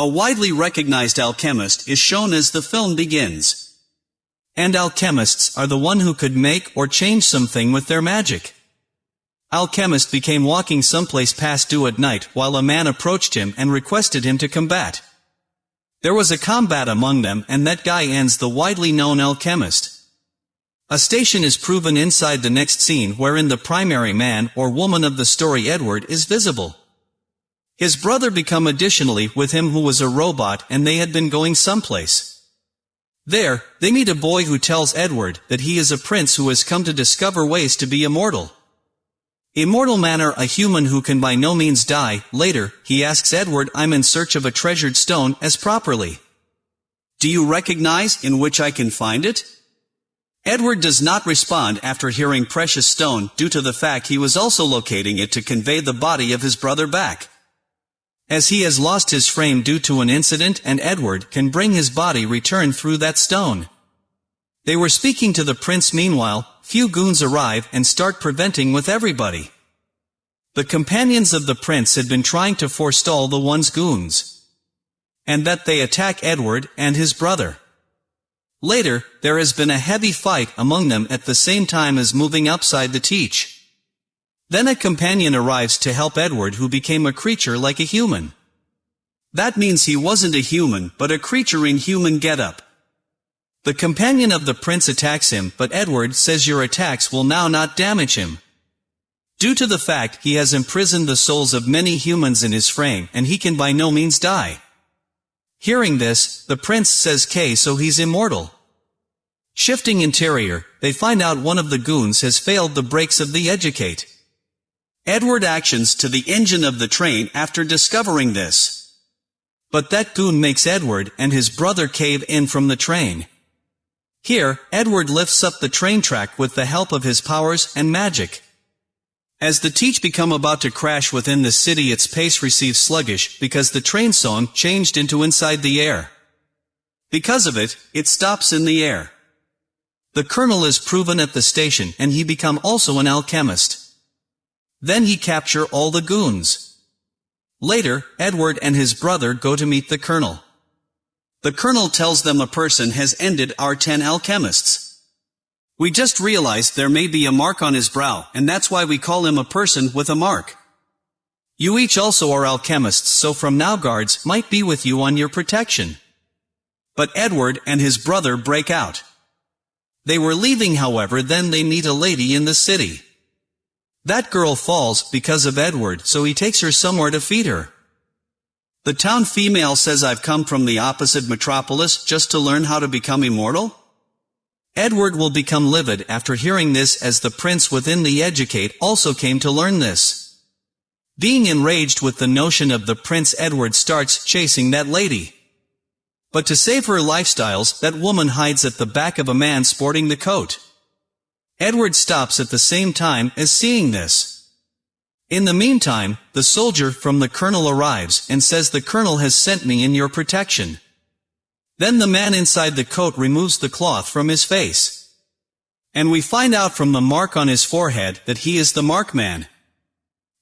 A widely recognized alchemist is shown as the film begins. And alchemists are the one who could make or change something with their magic. Alchemist became walking someplace past due at night while a man approached him and requested him to combat. There was a combat among them and that guy ends the widely known alchemist. A station is proven inside the next scene wherein the primary man or woman of the story Edward is visible. His brother become additionally with him who was a robot and they had been going someplace. There, they meet a boy who tells Edward that he is a prince who has come to discover ways to be immortal. Immortal manner a human who can by no means die, later, he asks Edward I'm in search of a treasured stone as properly. Do you recognize in which I can find it? Edward does not respond after hearing precious stone due to the fact he was also locating it to convey the body of his brother back. As he has lost his frame due to an incident and Edward can bring his body return through that stone. They were speaking to the prince meanwhile, few goons arrive and start preventing with everybody. The companions of the prince had been trying to forestall the one's goons. And that they attack Edward and his brother. Later, there has been a heavy fight among them at the same time as moving upside the teach. Then a companion arrives to help Edward who became a creature like a human. That means he wasn't a human, but a creature in human getup. The companion of the prince attacks him, but Edward says your attacks will now not damage him. Due to the fact he has imprisoned the souls of many humans in his frame and he can by no means die. Hearing this, the prince says K so he's immortal. Shifting interior, they find out one of the goons has failed the brakes of the educate. Edward actions to the engine of the train after discovering this. But that goon makes Edward and his brother cave in from the train. Here, Edward lifts up the train track with the help of his powers and magic. As the teach become about to crash within the city its pace receives sluggish because the train song changed into inside the air. Because of it, it stops in the air. The colonel is proven at the station and he become also an alchemist. Then he capture all the goons. Later, Edward and his brother go to meet the colonel. The colonel tells them a person has ended our ten alchemists. We just realized there may be a mark on his brow, and that's why we call him a person with a mark. You each also are alchemists, so from now guards might be with you on your protection. But Edward and his brother break out. They were leaving however then they meet a lady in the city. That girl falls because of Edward so he takes her somewhere to feed her. The town female says I've come from the opposite metropolis just to learn how to become immortal? Edward will become livid after hearing this as the prince within the educate also came to learn this. Being enraged with the notion of the prince Edward starts chasing that lady. But to save her lifestyles, that woman hides at the back of a man sporting the coat. Edward stops at the same time as seeing this. In the meantime, the soldier from the colonel arrives and says the colonel has sent me in your protection. Then the man inside the coat removes the cloth from his face. And we find out from the mark on his forehead that he is the mark man.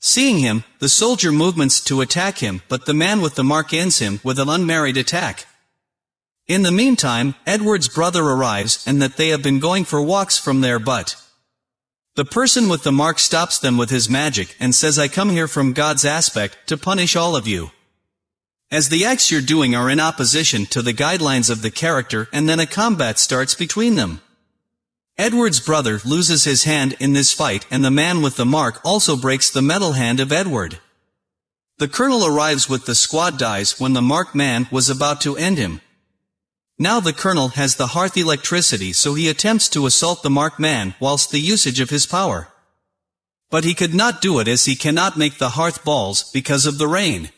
Seeing him, the soldier movements to attack him, but the man with the mark ends him with an unmarried attack. In the meantime, Edward's brother arrives and that they have been going for walks from there but, the person with the mark stops them with his magic and says I come here from God's aspect to punish all of you. As the acts you're doing are in opposition to the guidelines of the character and then a combat starts between them. Edward's brother loses his hand in this fight and the man with the mark also breaks the metal hand of Edward. The colonel arrives with the squad dies when the mark man was about to end him, now the colonel has the hearth electricity so he attempts to assault the marked man whilst the usage of his power. But he could not do it as he cannot make the hearth balls because of the rain.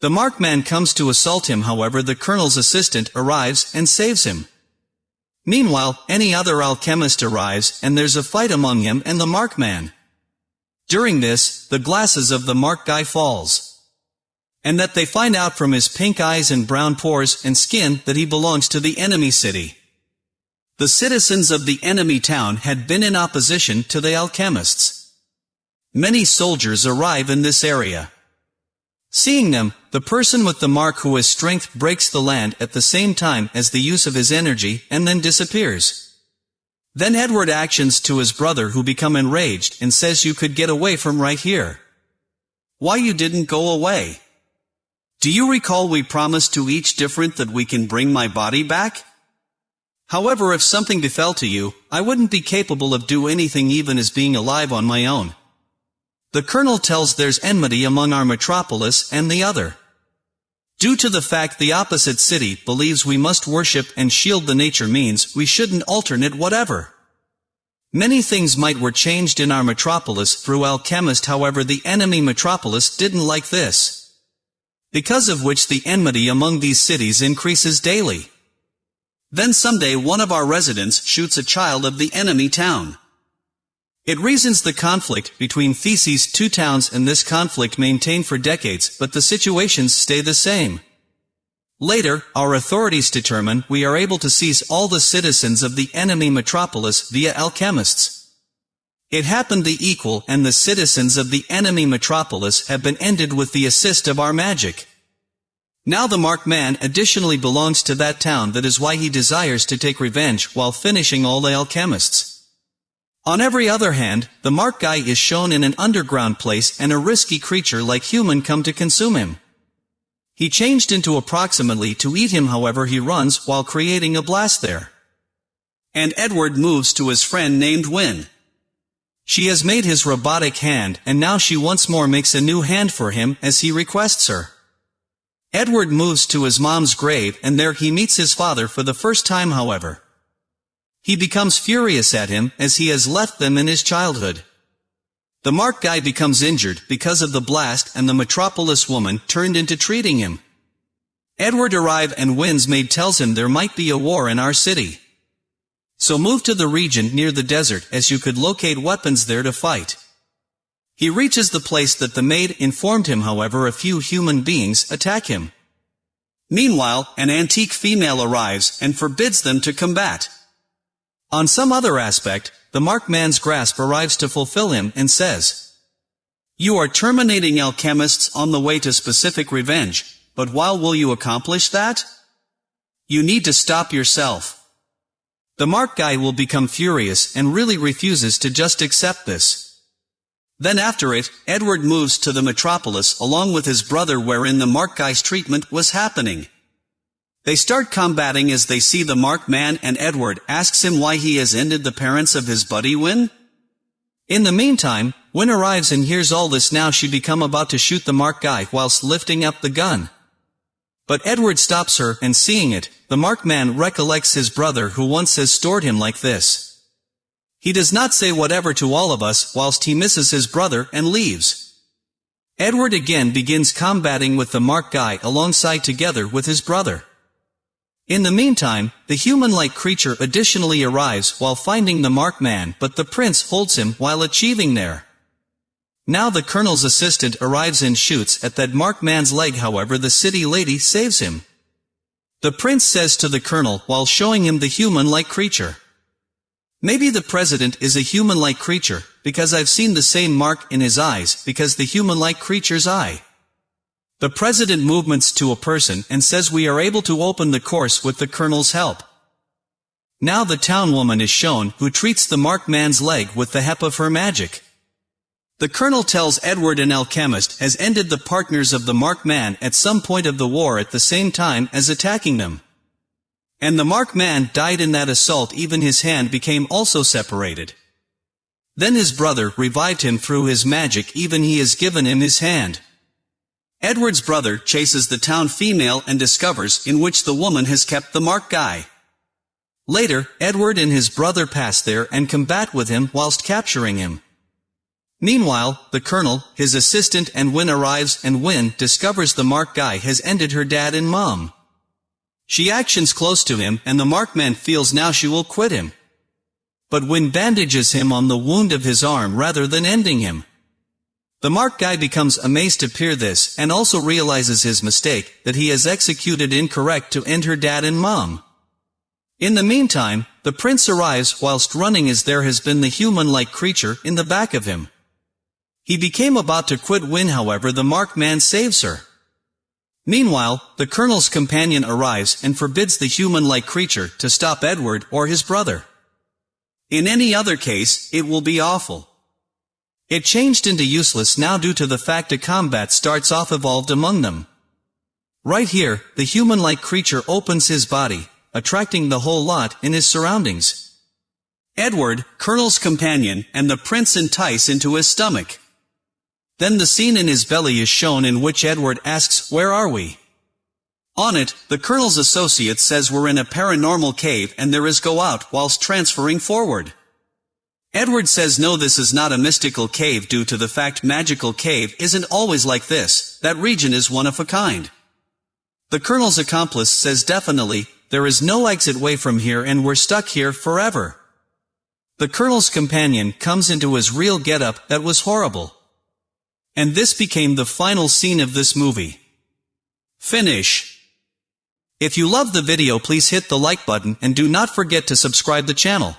The marked man comes to assault him however the colonel's assistant arrives and saves him. Meanwhile, any other alchemist arrives and there's a fight among him and the mark man. During this, the glasses of the mark guy falls and that they find out from his pink eyes and brown pores and skin that he belongs to the enemy city. The citizens of the enemy town had been in opposition to the alchemists. Many soldiers arrive in this area. Seeing them, the person with the mark who has strength breaks the land at the same time as the use of his energy, and then disappears. Then Edward actions to his brother who become enraged and says you could get away from right here. Why you didn't go away? Do you recall we promised to each different that we can bring my body back? However, if something befell to you, I wouldn't be capable of do anything even as being alive on my own. The colonel tells there's enmity among our metropolis and the other. Due to the fact the opposite city believes we must worship and shield the nature means we shouldn't alternate whatever. Many things might were changed in our metropolis through alchemist however the enemy metropolis didn't like this. Because of which the enmity among these cities increases daily. Then someday one of our residents shoots a child of the enemy town. It reasons the conflict between Theses' two towns and this conflict maintained for decades, but the situations stay the same. Later, our authorities determine we are able to seize all the citizens of the enemy metropolis via alchemists. It happened the equal and the citizens of the enemy metropolis have been ended with the assist of our magic. Now the marked man additionally belongs to that town that is why he desires to take revenge while finishing all the alchemists. On every other hand, the mark guy is shown in an underground place and a risky creature like human come to consume him. He changed into approximately to eat him however he runs while creating a blast there. And Edward moves to his friend named Win. She has made his robotic hand and now she once more makes a new hand for him as he requests her. Edward moves to his mom's grave and there he meets his father for the first time however. He becomes furious at him, as he has left them in his childhood. The Mark guy becomes injured because of the blast and the metropolis woman turned into treating him. Edward arrive and Win's maid tells him there might be a war in our city. So move to the region near the desert as you could locate weapons there to fight. He reaches the place that the maid informed him however a few human beings attack him. Meanwhile, an antique female arrives and forbids them to combat. On some other aspect, the marked man's grasp arrives to fulfill him and says, You are terminating alchemists on the way to specific revenge, but while will you accomplish that? You need to stop yourself. The mark guy will become furious and really refuses to just accept this. Then after it, Edward moves to the metropolis along with his brother wherein the mark guy's treatment was happening. They start combating as they see the Mark man and Edward asks him why he has ended the parents of his buddy Win. In the meantime, Win arrives and hears all this now she become about to shoot the Mark guy whilst lifting up the gun. But Edward stops her, and seeing it, the marked man recollects his brother who once has stored him like this. He does not say whatever to all of us whilst he misses his brother and leaves. Edward again begins combating with the marked guy alongside together with his brother. In the meantime, the human-like creature additionally arrives while finding the marked man but the prince holds him while achieving there. Now the colonel's assistant arrives and shoots at that marked man's leg however the city lady saves him. The prince says to the colonel while showing him the human-like creature. Maybe the president is a human-like creature, because I've seen the same mark in his eyes, because the human-like creature's eye. The president movements to a person and says we are able to open the course with the colonel's help. Now the town woman is shown who treats the marked man's leg with the help of her magic. The colonel tells Edward an alchemist has ended the partners of the marked man at some point of the war at the same time as attacking them. And the marked man died in that assault even his hand became also separated. Then his brother revived him through his magic even he has given him his hand. Edward's brother chases the town female and discovers in which the woman has kept the mark guy. Later, Edward and his brother pass there and combat with him whilst capturing him. Meanwhile, the colonel, his assistant and Win arrives and Win discovers the Mark guy has ended her dad and mom. She actions close to him and the marked man feels now she will quit him. But Win bandages him on the wound of his arm rather than ending him. The mark guy becomes amazed to hear this and also realizes his mistake, that he has executed incorrect to end her dad and mom. In the meantime, the prince arrives whilst running as there has been the human-like creature in the back of him. He became about to quit when however the marked man saves her. Meanwhile, the colonel's companion arrives and forbids the human-like creature to stop Edward or his brother. In any other case, it will be awful. It changed into useless now due to the fact a combat starts off evolved among them. Right here, the human-like creature opens his body, attracting the whole lot in his surroundings. Edward, Colonel's companion, and the prince entice into his stomach. Then the scene in his belly is shown in which Edward asks, Where are we? On it, the Colonel's associate says we're in a paranormal cave and there is go out whilst transferring forward. Edward says no this is not a mystical cave due to the fact magical cave isn't always like this, that region is one of a kind. The Colonel's accomplice says definitely, there is no exit way from here and we're stuck here forever. The Colonel's companion comes into his real getup that was horrible. And this became the final scene of this movie. Finish. If you love the video please hit the like button and do not forget to subscribe the channel.